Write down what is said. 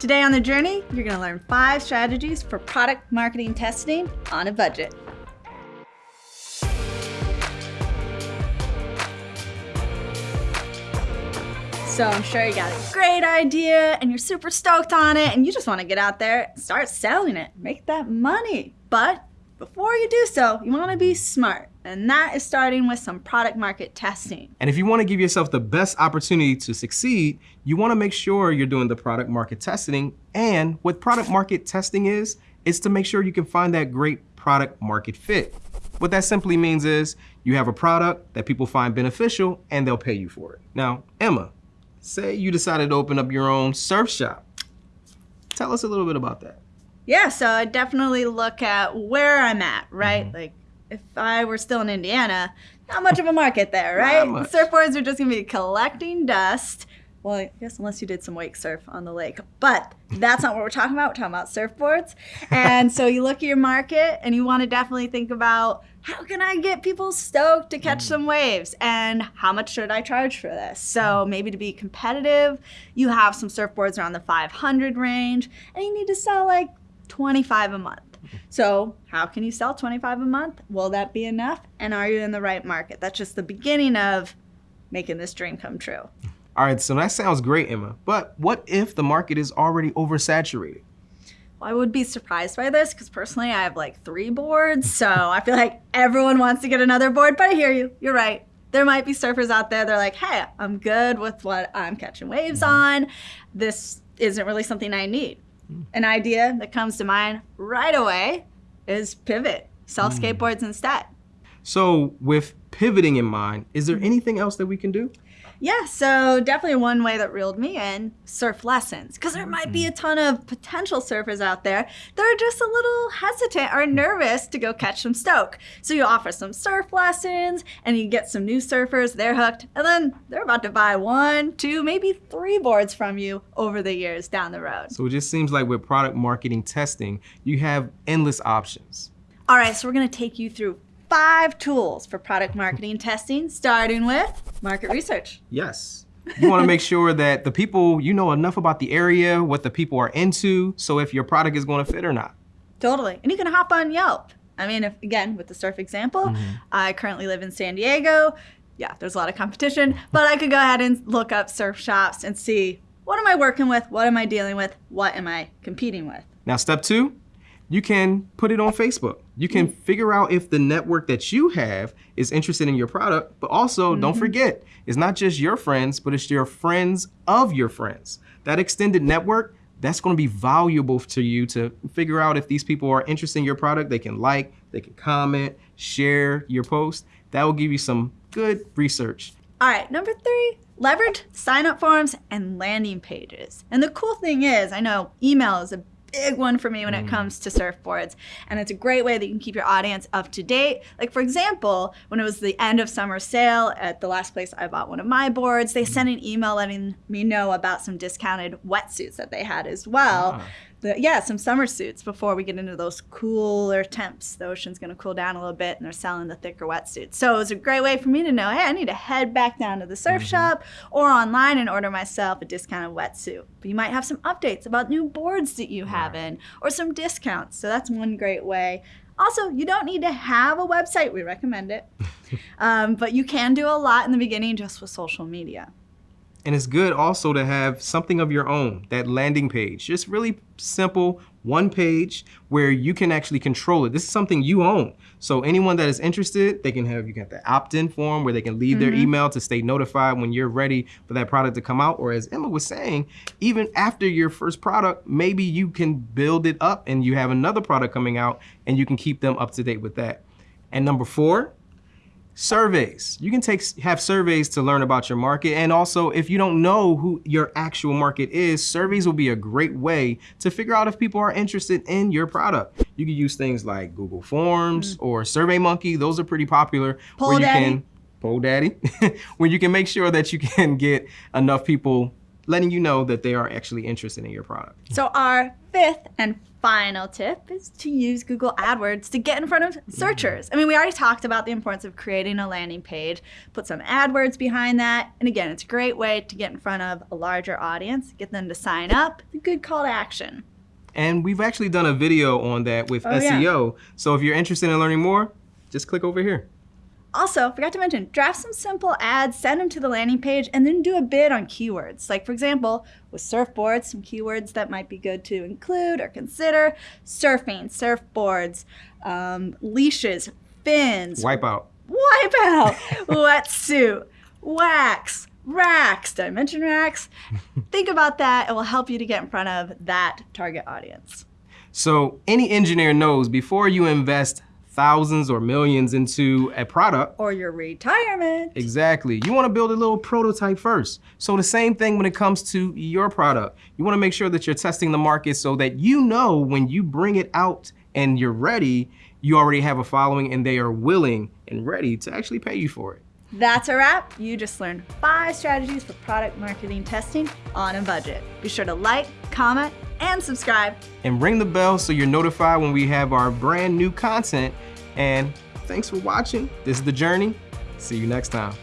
Today on The Journey, you're gonna learn five strategies for product marketing testing on a budget. So I'm sure you got a great idea and you're super stoked on it and you just wanna get out there start selling it, make that money. But before you do so, you wanna be smart. And that is starting with some product market testing. And if you wanna give yourself the best opportunity to succeed, you wanna make sure you're doing the product market testing. And what product market testing is, is to make sure you can find that great product market fit. What that simply means is you have a product that people find beneficial and they'll pay you for it. Now, Emma, say you decided to open up your own surf shop. Tell us a little bit about that. Yeah, so I definitely look at where I'm at, right? Mm -hmm. Like if I were still in Indiana, not much of a market there, right? Surfboards are just gonna be collecting dust. Well, I guess unless you did some wake surf on the lake, but that's not what we're talking about. We're talking about surfboards. And so you look at your market and you wanna definitely think about how can I get people stoked to catch mm. some waves? And how much should I charge for this? So maybe to be competitive, you have some surfboards around the 500 range and you need to sell like 25 a month. So how can you sell 25 a month? Will that be enough? And are you in the right market? That's just the beginning of making this dream come true. All right, so that sounds great, Emma. But what if the market is already oversaturated? Well, I would be surprised by this because personally I have like three boards. So I feel like everyone wants to get another board, but I hear you. You're right. There might be surfers out there, they're like, hey, I'm good with what I'm catching waves mm-hmm. on. This isn't really something I need. An idea that comes to mind right away is pivot, sell mm. skateboards instead. So with pivoting in mind, is there anything else that we can do? Yeah, so definitely one way that reeled me in, surf lessons. Because there might be a mm-hmm. ton of potential surfers out there that are just a little hesitant or nervous to go catch some stoke. So you offer some surf lessons and you get some new surfers, they're hooked, and then they're about to buy one, two, maybe three boards from you over the years down the road. So it just seems like with product marketing testing, you have endless options. All right, so we're gonna take you through five tools for product marketing testing, starting with market research. Yes. You want to make sure that the people, you know enough about the area, what the people are into, so if your product is going to fit or not. Totally. And you can hop on Yelp. I mean, if, again, with the surf example, mm -hmm. I currently live in San Diego. Yeah, there's a lot of competition, but I could go ahead and look up surf shops and see what am I working with? What am I dealing with? What am I competing with? Now, step two, you can put it on Facebook. You can mm. figure out if the network that you have is interested in your product, but also mm -hmm. don't mm-hmm. forget, it's not just your friends, but it's your friends of your friends. That extended network, that's gonna be valuable to you to figure out if these people are interested in your product. They can like, they can comment, share your post. That will give you some good research. All right, number three, leverage sign up forms and landing pages. And the cool thing is, I know email is a big one for me when it mm. comes to surfboards. And it's a great way that you can keep your audience up to date. Like for example, when it was the end of summer sale at the last place I bought one of my boards, they sent an email letting me know about some discounted wetsuits that they had as well. Ah the, yeah, some summer suits before we get into those cooler temps. The ocean's going to cool down a little bit and they're selling the thicker wetsuits. So it was a great way for me to know, hey, I need to head back down to the surf mm -hmm. shop or online and order myself a discounted wetsuit. But you might have some updates about new boards that you have in or some discounts. So that's one great way. Also, you don't need to have a website. We recommend it. um, but you can do a lot in the beginning just with social media. And it's good also to have something of your own, that landing page. Just really simple, one page where you can actually control it. This is something you own. So anyone that is interested, they can have, you got the opt-in form where they can leave mm -hmm. their mm-hmm. email to stay notified when you're ready for that product to come out. Or as Emma was saying, even after your first product, maybe you can build it up and you have another product coming out and you can keep them up to date with that. And number four, Surveys. You can take have surveys to learn about your market. And also, if you don't know who your actual market is, surveys will be a great way to figure out if people are interested in your product. You can use things like Google Forms mm. or SurveyMonkey. Those are pretty popular. Poll where you Daddy. can Poll Daddy, where you can make sure that you can get enough people letting you know that they are actually interested in your product. So our fifth and final tip is to use Google AdWords to get in front of mm-hmm. searchers. I mean, we already talked about the importance of creating a landing page, put some AdWords behind that. And again, it's a great way to get in front of a larger audience, get them to sign up. It's a good call to action. And we've actually done a video on that with Oh, yeah. SEO. So if you're interested in learning more, just click over here. Also, forgot to mention, draft some simple ads, send them to the landing page, and then do a bid on keywords. Like, for example, with surfboards, some keywords that might be good to include or consider surfing, surfboards, um, leashes, fins, Wipeout. wipeout, wetsuit, wax, racks. Did I mention racks? Think about that. It will help you to get in front of that target audience. So any engineer knows before you invest thousands or millions into a product, Or your retirement. Exactly. You want to build a little prototype first. So the same thing when it comes to your product. You want to make sure that you're testing the market so that you know when you bring it out and you're ready, you already have a following and they are willing and ready to actually pay you for it. That's a wrap. You just learned five strategies for product marketing testing on a budget. Be sure to like, comment, and subscribe. And ring the bell so you're notified when we have our brand new content. And thanks for watching. This is The Journey. See you next time.